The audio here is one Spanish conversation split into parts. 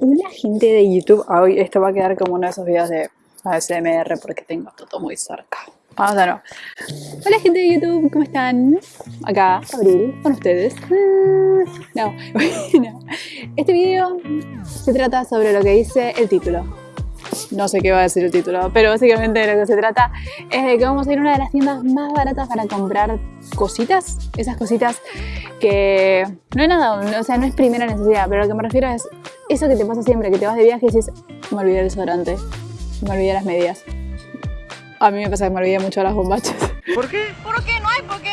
Hola gente de YouTube, ah, hoy esto va a quedar como uno de esos videos de ASMR porque tengo todo muy cerca. Vamos a nuevo. Hola gente de YouTube, ¿cómo están? Acá, Abril, con ustedes. Ah, no, no. Este video se trata sobre lo que dice el título no sé qué va a decir el título, pero básicamente de lo que se trata es de que vamos a ir a una de las tiendas más baratas para comprar cositas, esas cositas que no es nada, o sea, no es primera necesidad, pero lo que me refiero es eso que te pasa siempre, que te vas de viaje y dices, me olvidé el desodorante, me olvidé las medias. A mí me pasa que me olvidé mucho las bombachas. ¿Por qué? ¿Por qué? No hay por qué.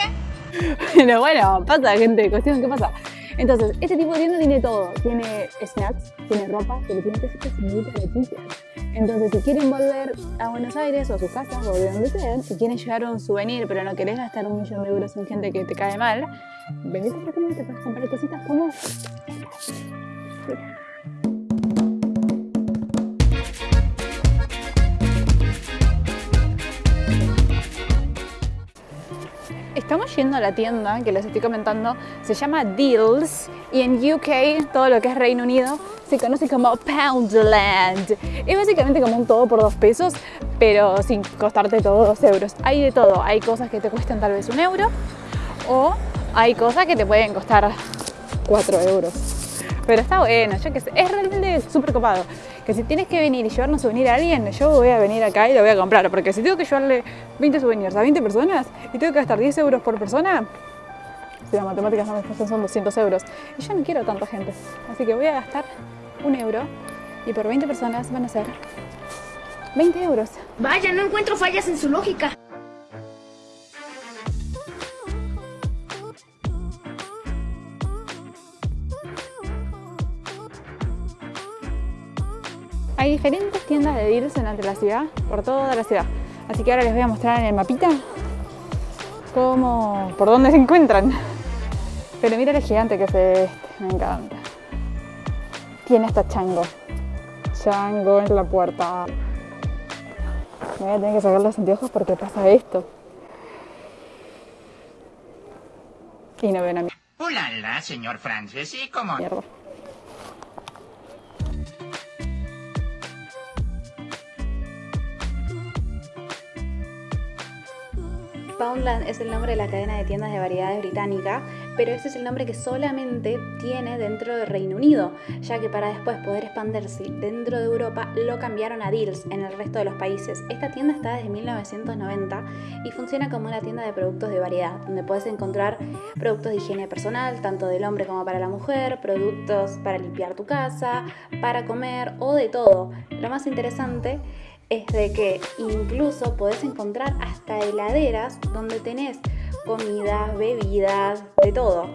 Pero bueno, pasa gente, cuestión, ¿qué pasa? Entonces, este tipo de tienda tiene todo. Tiene snacks, tiene ropa, pero tiene muy baratillas. Entonces, si quieren volver a Buenos Aires o a sus casas o de donde sean, si quieren llevar un souvenir pero no querés gastar un millón de euros en gente que te cae mal, venite por acá y te puedes comprar cositas como Estamos yendo a la tienda que les estoy comentando, se llama Deals y en UK, todo lo que es Reino Unido, se conoce como Poundland. Es básicamente como un todo por dos pesos, pero sin costarte todo dos euros. Hay de todo, hay cosas que te cuestan tal vez un euro o hay cosas que te pueden costar cuatro euros. Pero está bueno, yo que sé, es realmente súper copado que si tienes que venir y llevarnos souvenir a alguien, yo voy a venir acá y lo voy a comprar. Porque si tengo que llevarle 20 souvenirs a 20 personas y tengo que gastar 10 euros por persona, si las matemáticas no me pasan son 200 euros. Y yo no quiero tanta gente. Así que voy a gastar un euro y por 20 personas van a ser 20 euros. Vaya, no encuentro fallas en su lógica. De deals en la ciudad, por toda la ciudad. Así que ahora les voy a mostrar en el mapita cómo, por dónde se encuentran. Pero mira el gigante que es este, me encanta. Tiene hasta chango. Chango en la puerta. Me voy a tener que sacar los anteojos porque pasa esto. Y no ven a mí. Hola, señor Francis, ¿y cómo? Mierda. Es el nombre de la cadena de tiendas de variedades británica, pero ese es el nombre que solamente tiene dentro del Reino Unido, ya que para después poder expandirse dentro de Europa lo cambiaron a Deals en el resto de los países. Esta tienda está desde 1990 y funciona como una tienda de productos de variedad, donde puedes encontrar productos de higiene personal, tanto del hombre como para la mujer, productos para limpiar tu casa, para comer o de todo. Lo más interesante es de que incluso podés encontrar hasta heladeras donde tenés comidas, bebidas, de todo.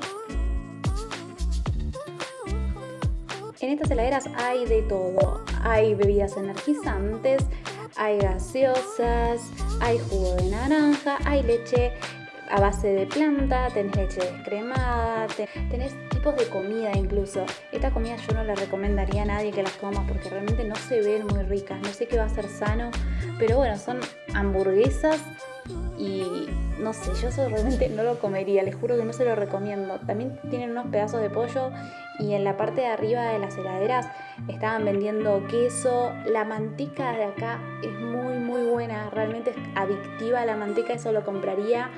En estas heladeras hay de todo. Hay bebidas energizantes, hay gaseosas, hay jugo de naranja, hay leche a base de planta, tenés leche descremada, tenés tipos de comida incluso. Esta comida yo no la recomendaría a nadie que las coma porque realmente no se ven muy ricas. No sé qué va a ser sano, pero bueno, son hamburguesas y no sé, yo eso realmente no lo comería, les juro que no se lo recomiendo. También tienen unos pedazos de pollo y en la parte de arriba de las heladeras estaban vendiendo queso. La manteca de acá es muy muy buena, realmente es adictiva la manteca, eso lo compraría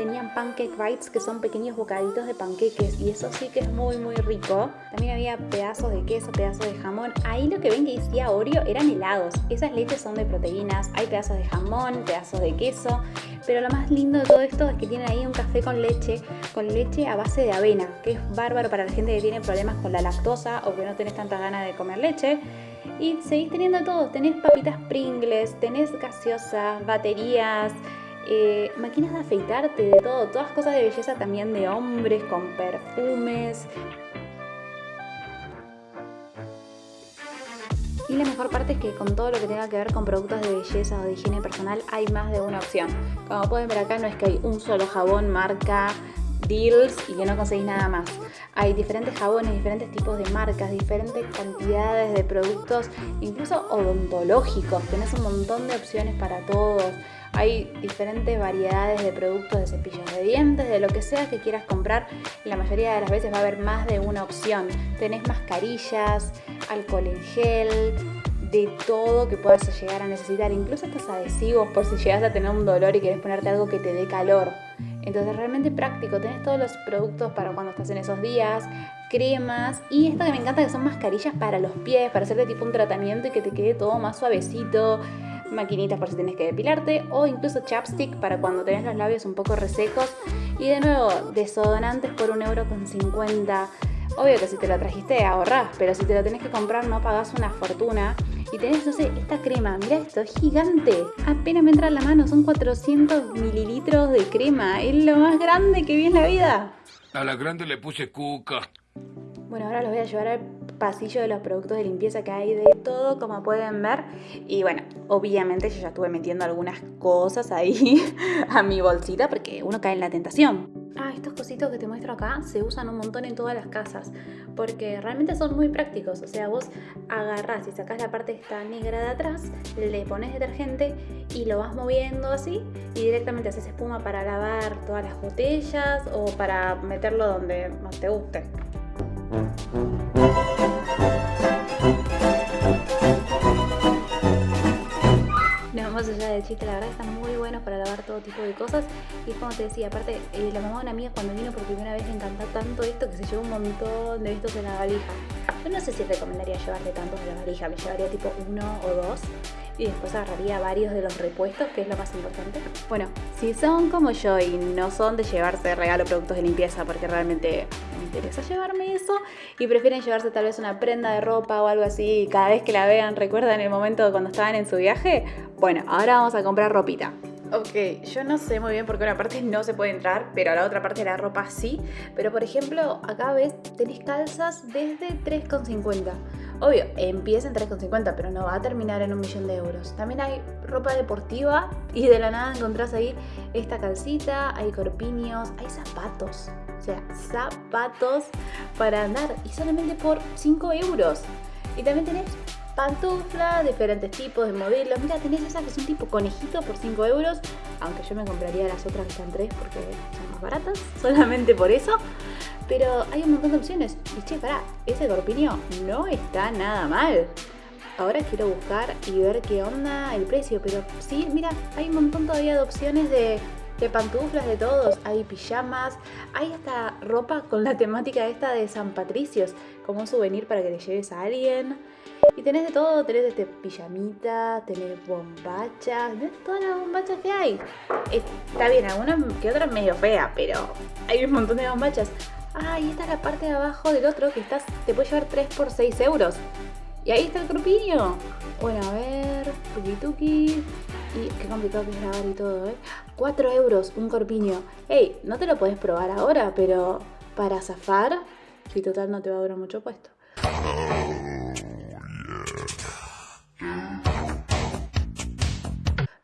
tenían pancake bites, que son pequeños bocaditos de panqueques y eso sí que es muy muy rico. También había pedazos de queso, pedazos de jamón. Ahí lo que ven que decía Oreo eran helados. Esas leches son de proteínas, hay pedazos de jamón, pedazos de queso. Pero lo más lindo de todo esto es que tienen ahí un café con leche, con leche a base de avena, que es bárbaro para la gente que tiene problemas con la lactosa o que no tenés tanta ganas de comer leche. Y seguís teniendo todo, tenés papitas Pringles, tenés gaseosas, baterías, eh, máquinas de afeitarte, de todo, todas cosas de belleza también de hombres, con perfumes. Y la mejor parte es que con todo lo que tenga que ver con productos de belleza o de higiene personal hay más de una opción. Como pueden ver acá no es que hay un solo jabón marca Deals y que no conseguís nada más. hay diferentes jabones, diferentes tipos de marcas, diferentes cantidades de productos, incluso odontológicos. Tenés un montón de opciones para todos. Hay diferentes variedades de productos de cepillos de dientes, de lo que sea que quieras comprar. La mayoría de las veces va a haber más de una opción. Tenés mascarillas, alcohol en gel, de todo que puedas llegar a necesitar, incluso estos adhesivos por si llegas a tener un dolor y quieres ponerte algo que te dé calor. Entonces realmente práctico, tenés todos los productos para cuando estás en esos días, cremas y esto que me encanta que son mascarillas para los pies, para hacerte tipo un tratamiento y que te quede todo más suavecito, maquinitas por si tienes que depilarte o incluso chapstick para cuando tenés los labios un poco resecos y de nuevo desodorantes por un euro con 50 Obvio que si te lo trajiste ahorrás, pero si te lo tenés que comprar no pagás una fortuna. Y tenés, no sé, esta crema, mira esto, es gigante. Apenas me entra en la mano, son 400 mililitros de crema. Es lo más grande que vi en la vida. A la grande le puse cuca. Bueno, ahora los voy a llevar al pasillo de los productos de limpieza que hay de todo, como pueden ver. Y bueno, obviamente yo ya estuve metiendo algunas cosas ahí a mi bolsita porque uno cae en la tentación. Ah, estos cositos que te muestro acá se usan un montón en todas las casas porque realmente son muy prácticos. O sea, vos agarrás y sacás la parte esta negra de atrás, le pones detergente y lo vas moviendo así y directamente haces espuma para lavar todas las botellas o para meterlo donde más te guste. Más allá de chiste, la verdad están muy buenos para lavar todo tipo de cosas. Y como te decía, aparte, eh, la mamá de una amiga cuando vino por primera vez le encantó tanto esto que se llevó un montón de estos en la valija. Yo no sé si recomendaría llevarle tantos en la valija, me llevaría tipo uno o dos y después agarraría varios de los repuestos, que es lo más importante. Bueno, si son como yo y no son de llevarse regalo productos de limpieza, porque realmente me interesa llevarme eso, y prefieren llevarse tal vez una prenda de ropa o algo así, y cada vez que la vean recuerdan el momento cuando estaban en su viaje, bueno, ahora vamos a comprar ropita. Ok, yo no sé muy bien por qué una parte no se puede entrar, pero la otra parte de la ropa sí. Pero por ejemplo, acá ves, tenéis calzas desde 3,50. Obvio, empieza en 3,50, pero no va a terminar en un millón de euros. También hay ropa deportiva y de la nada encontrás ahí esta calcita, hay corpiños, hay zapatos. O sea, zapatos para andar y solamente por 5 euros. Y también tenés pantuflas, diferentes tipos de modelos. Mira, tenés esas que son tipo conejito por 5 euros. Aunque yo me compraría las otras que están 3 porque son más baratas, solamente por eso. Pero hay un montón de opciones. Y che, pará, ese corpiño no está nada mal. Ahora quiero buscar y ver qué onda el precio. Pero sí, mira, hay un montón todavía de opciones de, de pantuflas de todos. Hay pijamas, hay hasta ropa con la temática esta de San Patricios, como un souvenir para que le lleves a alguien. Y tenés de todo, tenés este pijamita, tenés bombachas, tenés todas las bombachas que hay. Está bien, algunas que otras medio fea, pero hay un montón de bombachas. Ah, y esta es la parte de abajo del otro que estás, te puede llevar 3 por 6 euros. Y ahí está el corpiño. Bueno, a ver, tuki tuki. Y qué complicado que es grabar y todo, ¿eh? 4 euros un corpiño. Ey, no te lo puedes probar ahora, pero para zafar, si total no te va a durar mucho puesto.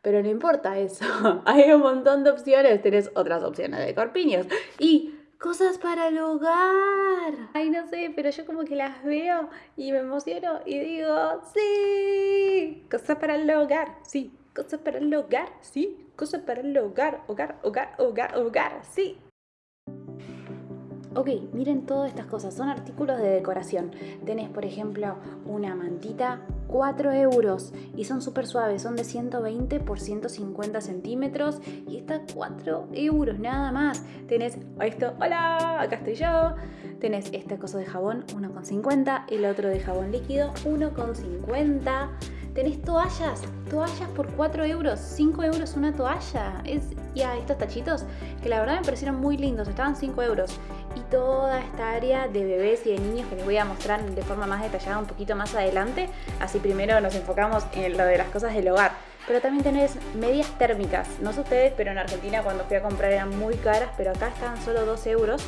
Pero no importa eso, hay un montón de opciones, tenés otras opciones de corpiños. Y cosas para el hogar. Ay, no sé, pero yo como que las veo y me emociono y digo, sí, cosas para el hogar, sí, cosas para el hogar, sí, cosas para el hogar, hogar, hogar, hogar, hogar, sí. Ok, miren todas estas cosas, son artículos de decoración. Tenés, por ejemplo, una mantita, 4 euros y son súper suaves, son de 120 por 150 centímetros y está 4 euros nada más. Tenés esto, hola, acá estoy yo. Tenés este coso de jabón, 1,50, el otro de jabón líquido, 1,50. Tenés toallas, toallas por 4 euros, 5 euros una toalla. Y a estos tachitos que la verdad me parecieron muy lindos, estaban 5 euros. Y toda esta área de bebés y de niños que les voy a mostrar de forma más detallada un poquito más adelante. Así primero nos enfocamos en lo de las cosas del hogar. Pero también tenés medias térmicas. No sé ustedes, pero en Argentina cuando fui a comprar eran muy caras, pero acá están solo 2 euros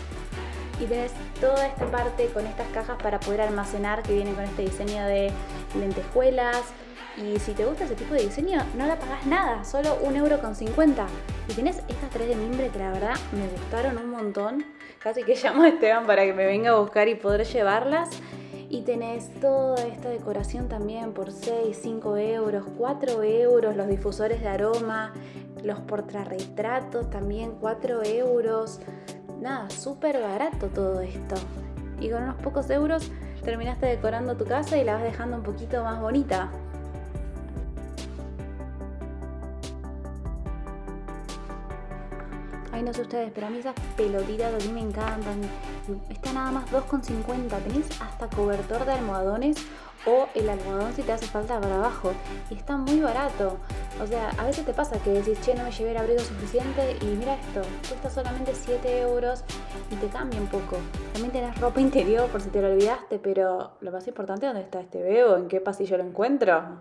y tenés toda esta parte con estas cajas para poder almacenar que vienen con este diseño de lentejuelas, Y si te gusta ese tipo de diseño, no la pagás nada, solo un euro con 50. Y tenés estas tres de mimbre que la verdad me gustaron un montón. Casi que llamo a Esteban para que me venga a buscar y poder llevarlas. Y tenés toda esta decoración también por 6, 5 euros, 4 euros, los difusores de aroma, los portarretratos también 4 euros. Nada, súper barato todo esto. Y con unos pocos euros terminaste decorando tu casa y la vas dejando un poquito más bonita. No sé ustedes, pero a mí esas pelotitas a mí me encantan. Está nada más 2,50. Tenés hasta cobertor de almohadones o el almohadón si te hace falta para abajo. Y está muy barato. O sea, a veces te pasa que decís, che, no me llevé el abrigo suficiente y mira esto, cuesta solamente 7 euros y te cambia un poco. También tenés ropa interior por si te lo olvidaste, pero lo más importante, ¿dónde está este veo? ¿En qué pasillo lo encuentro?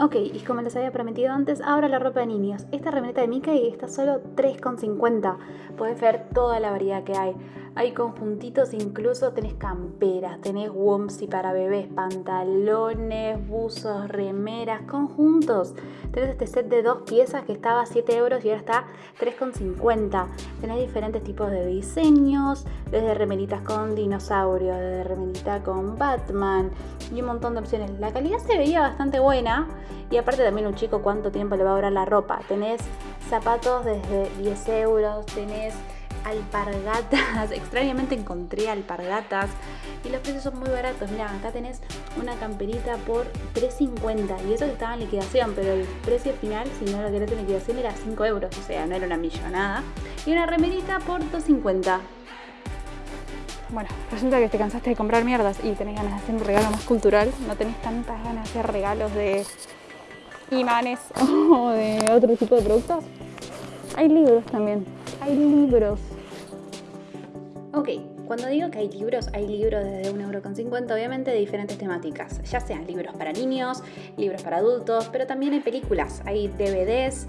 Ok, y como les había prometido antes, ahora la ropa de niños. Esta remeta de Mickey está solo 3,50. Puedes ver toda la variedad que hay. Hay conjuntitos, incluso tenés camperas, tenés wompsy para bebés, pantalones, buzos, remeras, conjuntos. Tenés este set de dos piezas que estaba a 7 euros y ahora está 3,50. Tenés diferentes tipos de diseños, desde remeritas con dinosaurio, desde remerita con Batman y un montón de opciones. La calidad se veía bastante buena y aparte también un chico cuánto tiempo le va a durar la ropa. Tenés zapatos desde 10 euros, tenés alpargatas. Extrañamente encontré alpargatas y los precios son muy baratos. Mira, acá tenés una camperita por 3.50 y eso que estaba en liquidación, pero el precio final, si no lo querés en liquidación, era 5 euros, o sea, no era una millonada. Y una remerita por 2.50. Bueno, resulta que te cansaste de comprar mierdas y tenés ganas de hacer un regalo más cultural. No tenés tantas ganas de hacer regalos de imanes o de otro tipo de productos. Hay libros también. Hay libros. Cuando digo que hay libros, hay libros desde 1,50€ obviamente de diferentes temáticas, ya sean libros para niños, libros para adultos, pero también hay películas, hay DVDs,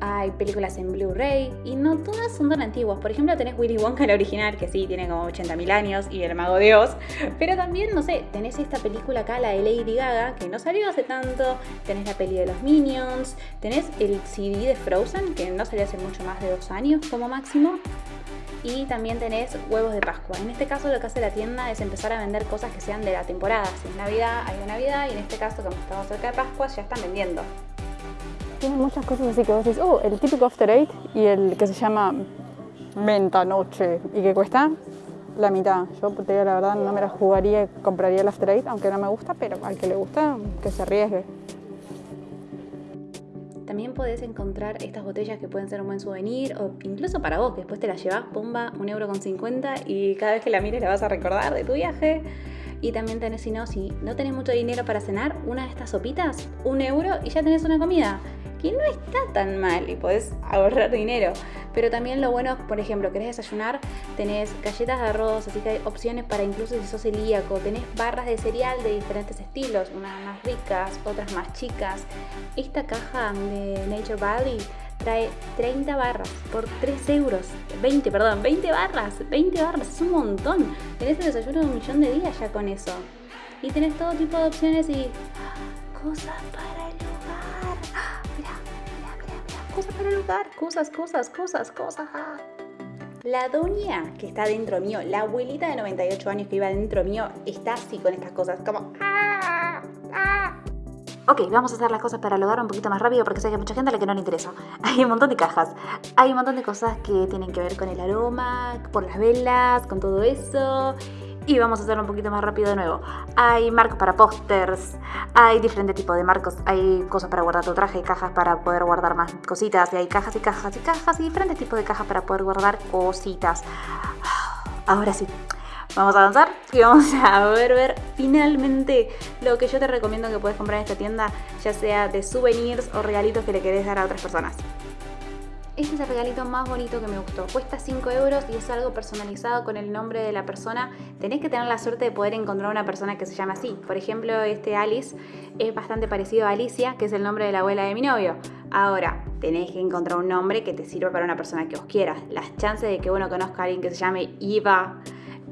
hay películas en Blu-ray y no todas son tan antiguas. Por ejemplo, tenés Willy Wonka el original, que sí, tiene como 80.000 años, y El Mago de Oz, pero también, no sé, tenés esta película acá, la de Lady Gaga, que no salió hace tanto, tenés la peli de los Minions, tenés el CD de Frozen, que no salió hace mucho más de dos años como máximo, y también tenés huevos de Pascua. En este caso lo que hace la tienda es empezar a vender cosas que sean de la temporada. Si es Navidad, hay de Navidad y en este caso como estamos cerca de Pascua ya están vendiendo. Tiene muchas cosas así que vos decís, oh, el típico After Eight y el que se llama Menta Noche y que cuesta la mitad. Yo la verdad, no me la jugaría, compraría el After Eight, aunque no me gusta, pero al que le gusta, que se arriesgue. También podés encontrar estas botellas que pueden ser un buen souvenir o incluso para vos, que después te las llevas, pumba, un euro con 50 y cada vez que la mires la vas a recordar de tu viaje. Y también tenés, si no, si no tenés mucho dinero para cenar, una de estas sopitas, un euro y ya tenés una comida que no está tan mal y podés ahorrar dinero. Pero también lo bueno, por ejemplo, querés desayunar, tenés galletas de arroz, así que hay opciones para incluso si sos celíaco, tenés barras de cereal de diferentes estilos, unas más ricas, otras más chicas. Esta caja de Nature Valley trae 30 barras por 3 euros. 20, perdón, 20 barras. 20 barras, es un montón. Tenés el desayuno de un millón de días ya con eso. Y tenés todo tipo de opciones y cosas para el hogar. Cosas para hogar. Cosas, cosas, cosas, cosas. La doña que está dentro mío, la abuelita de 98 años que iba dentro mío, está así con estas cosas, como... ¡Ah! ¡Ah! Ok, vamos a hacer las cosas para el hogar un poquito más rápido porque sé que hay mucha gente a la que no le interesa. Hay un montón de cajas, hay un montón de cosas que tienen que ver con el aroma, por las velas, con todo eso. Y vamos a hacerlo un poquito más rápido de nuevo. Hay marcos para pósters, hay diferentes tipos de marcos, hay cosas para guardar tu traje, cajas para poder guardar más cositas, y hay cajas y cajas y cajas y diferentes tipos de cajas para poder guardar cositas. Ahora sí, vamos a avanzar y vamos a ver, ver finalmente lo que yo te recomiendo que puedes comprar en esta tienda, ya sea de souvenirs o regalitos que le querés dar a otras personas. Este es el regalito más bonito que me gustó. Cuesta 5 euros y es algo personalizado con el nombre de la persona. Tenés que tener la suerte de poder encontrar una persona que se llame así. Por ejemplo, este Alice es bastante parecido a Alicia, que es el nombre de la abuela de mi novio. Ahora, tenés que encontrar un nombre que te sirva para una persona que os quiera. Las chances de que uno conozca a alguien que se llame Eva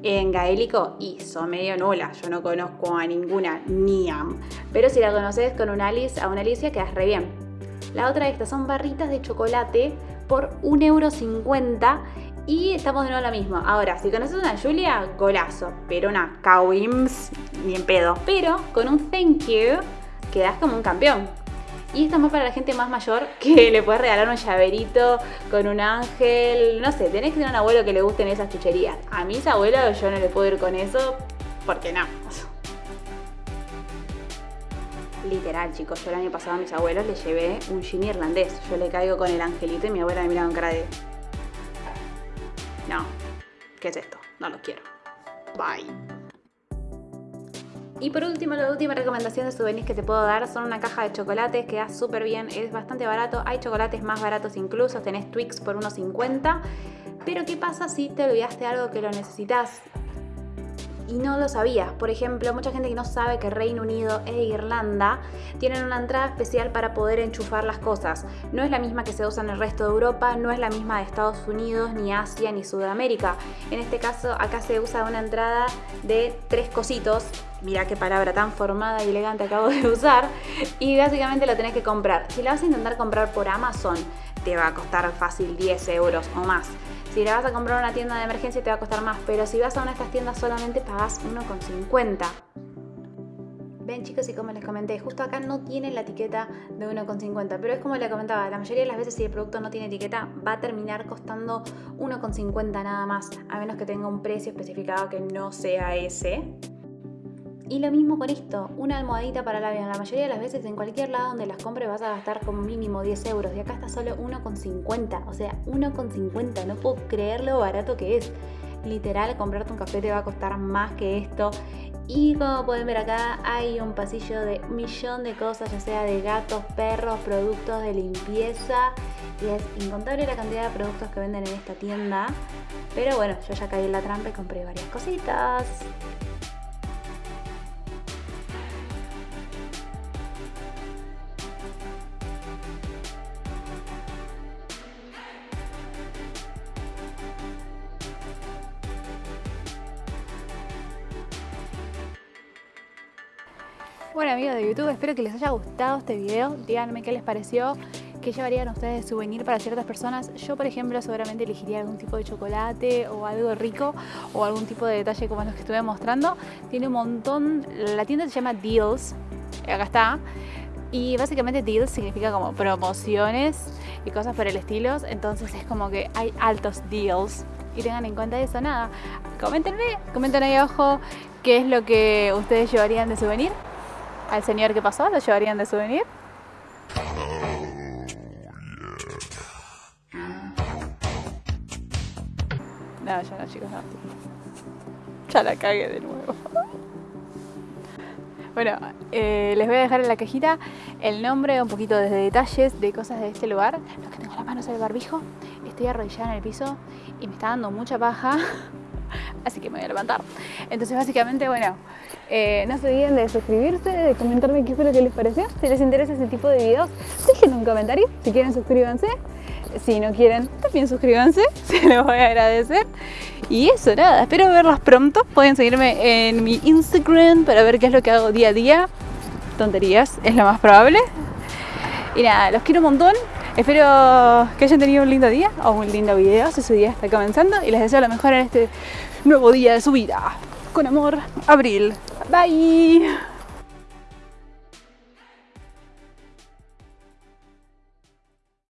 en gaélico y son medio nula. Yo no conozco a ninguna Niam. Pero si la conoces con una Alice, a una Alicia quedas re bien. La otra de estas son barritas de chocolate por 1,50€ y estamos de nuevo lo mismo. Ahora, si conoces una Julia, golazo. Pero una Cowims, ni en pedo. Pero con un thank you, quedas como un campeón. Y esto es más para la gente más mayor que le puedes regalar un llaverito con un ángel. No sé, tenés que tener un abuelo que le gusten esas chucherías. A mis abuelos yo no le puedo ir con eso porque no. Literal, chicos, yo el año pasado a mis abuelos les llevé un gin irlandés. Yo le caigo con el angelito y mi abuela me mira con cara de... No, ¿qué es esto? No lo quiero. Bye. Y por último, la última recomendación de souvenirs que te puedo dar son una caja de chocolates que da súper bien, es bastante barato, hay chocolates más baratos incluso, tenés Twix por unos 50, pero ¿qué pasa si te olvidaste algo que lo necesitas? Y no lo sabías. Por ejemplo, mucha gente que no sabe que Reino Unido e Irlanda tienen una entrada especial para poder enchufar las cosas. No es la misma que se usa en el resto de Europa, no es la misma de Estados Unidos, ni Asia, ni Sudamérica. En este caso, acá se usa una entrada de tres cositos. Mira qué palabra tan formada y elegante acabo de usar. Y básicamente lo tenés que comprar. Si la vas a intentar comprar por Amazon, te va a costar fácil 10 euros o más. Si la vas a comprar a una tienda de emergencia te va a costar más, pero si vas a una de estas tiendas solamente pagas 1,50. Ven chicos y como les comenté, justo acá no tiene la etiqueta de 1,50, pero es como les comentaba, la mayoría de las veces si el producto no tiene etiqueta va a terminar costando 1,50 nada más, a menos que tenga un precio especificado que no sea ese. Y lo mismo con esto, una almohadita para la. La mayoría de las veces en cualquier lado donde las compres vas a gastar como mínimo 10 euros. Y acá está solo 1,50. O sea, 1,50. No puedo creer lo barato que es. Literal, comprarte un café te va a costar más que esto. Y como pueden ver acá hay un pasillo de un millón de cosas, ya sea de gatos, perros, productos de limpieza. Y es incontable la cantidad de productos que venden en esta tienda. Pero bueno, yo ya caí en la trampa y compré varias cositas. Bueno amigos de YouTube, espero que les haya gustado este video. Díganme qué les pareció, qué llevarían ustedes de souvenir para ciertas personas. Yo por ejemplo seguramente elegiría algún tipo de chocolate o algo rico o algún tipo de detalle como los que estuve mostrando. Tiene un montón, la tienda se llama Deals, acá está. Y básicamente deals significa como promociones y cosas por el estilo. Entonces es como que hay altos deals. Y tengan en cuenta eso, nada. Coméntenme, comenten ahí abajo qué es lo que ustedes llevarían de souvenir al señor que pasó? ¿Lo llevarían de souvenir? No, ya no, chicos, no. Ya la cagué de nuevo. Bueno, eh, les voy a dejar en la cajita el nombre, un poquito de detalles de cosas de este lugar. Lo que tengo en la mano es el barbijo. Estoy arrodillada en el piso y me está dando mucha paja. Así que me voy a levantar. Entonces básicamente, bueno, eh, no se olviden de suscribirse, de comentarme qué fue lo que les pareció. Si les interesa ese tipo de videos, dejen un comentario. Si quieren, suscríbanse. Si no quieren, también suscríbanse. Se los voy a agradecer. Y eso, nada. Espero verlos pronto. Pueden seguirme en mi Instagram para ver qué es lo que hago día a día. Tonterías, es lo más probable. Y nada, los quiero un montón. Espero que hayan tenido un lindo día o un lindo video si su día está comenzando. Y les deseo lo mejor en este nuevo día de su vida. Con amor, Abril. Bye.